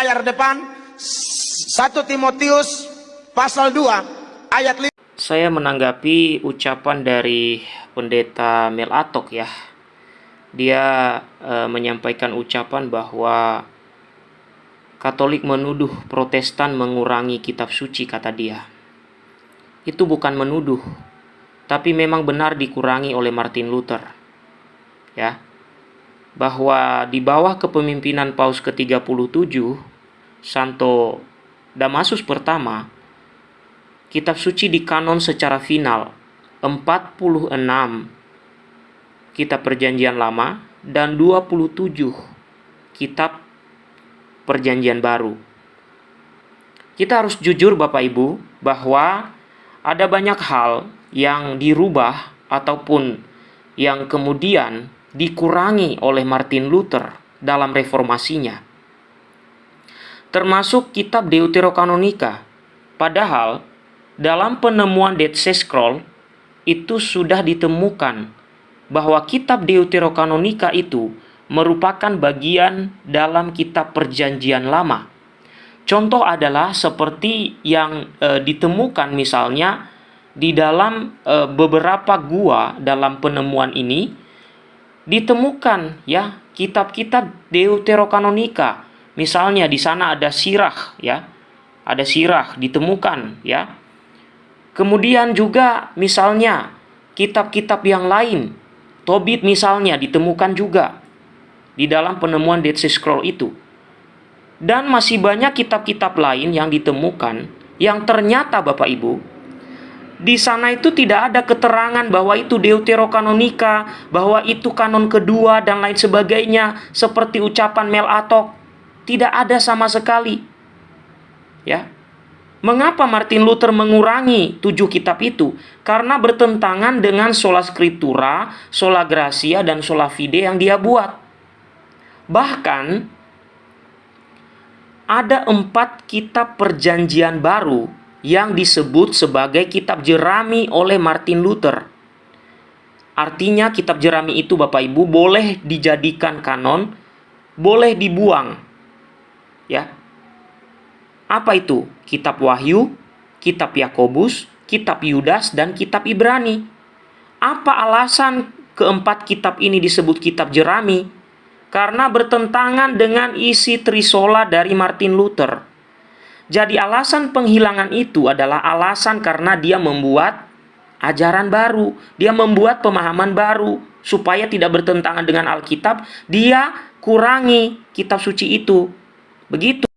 layar depan 1 Timotius pasal 2 ayat 5 Saya menanggapi ucapan dari pendeta Mel Atok ya. Dia e, menyampaikan ucapan bahwa Katolik menuduh Protestan mengurangi kitab suci kata dia. Itu bukan menuduh, tapi memang benar dikurangi oleh Martin Luther. Ya. Bahwa di bawah kepemimpinan Paus ke-37 Santo Damasus pertama, kitab suci di kanon secara final 46 kitab perjanjian lama dan 27 kitab perjanjian baru. Kita harus jujur Bapak Ibu bahwa ada banyak hal yang dirubah ataupun yang kemudian dikurangi oleh Martin Luther dalam reformasinya termasuk kitab Deuterokanonika. Padahal, dalam penemuan Dead Sea Scroll, itu sudah ditemukan bahwa kitab Deuterokanonika itu merupakan bagian dalam kitab perjanjian lama. Contoh adalah seperti yang e, ditemukan misalnya di dalam e, beberapa gua dalam penemuan ini ditemukan ya kitab-kitab Deuterokanonika Misalnya di sana ada sirah ya. Ada sirah ditemukan ya. Kemudian juga misalnya kitab-kitab yang lain, Tobit misalnya ditemukan juga di dalam penemuan Dead Sea Scroll itu. Dan masih banyak kitab-kitab lain yang ditemukan yang ternyata Bapak Ibu di sana itu tidak ada keterangan bahwa itu Deuterokanonika, bahwa itu kanon kedua dan lain sebagainya seperti ucapan Mel Atok. Tidak ada sama sekali. Ya. Mengapa Martin Luther mengurangi tujuh kitab itu? Karena bertentangan dengan sola scriptura, sola gracia, dan sola fide yang dia buat. Bahkan, ada empat kitab perjanjian baru yang disebut sebagai kitab jerami oleh Martin Luther. Artinya kitab jerami itu Bapak Ibu boleh dijadikan kanon, boleh dibuang ya. Apa itu? Kitab Wahyu, Kitab Yakobus, Kitab Yudas dan Kitab Ibrani. Apa alasan keempat kitab ini disebut kitab jerami? Karena bertentangan dengan isi trisola dari Martin Luther. Jadi alasan penghilangan itu adalah alasan karena dia membuat ajaran baru, dia membuat pemahaman baru supaya tidak bertentangan dengan Alkitab, dia kurangi kitab suci itu. Begitu.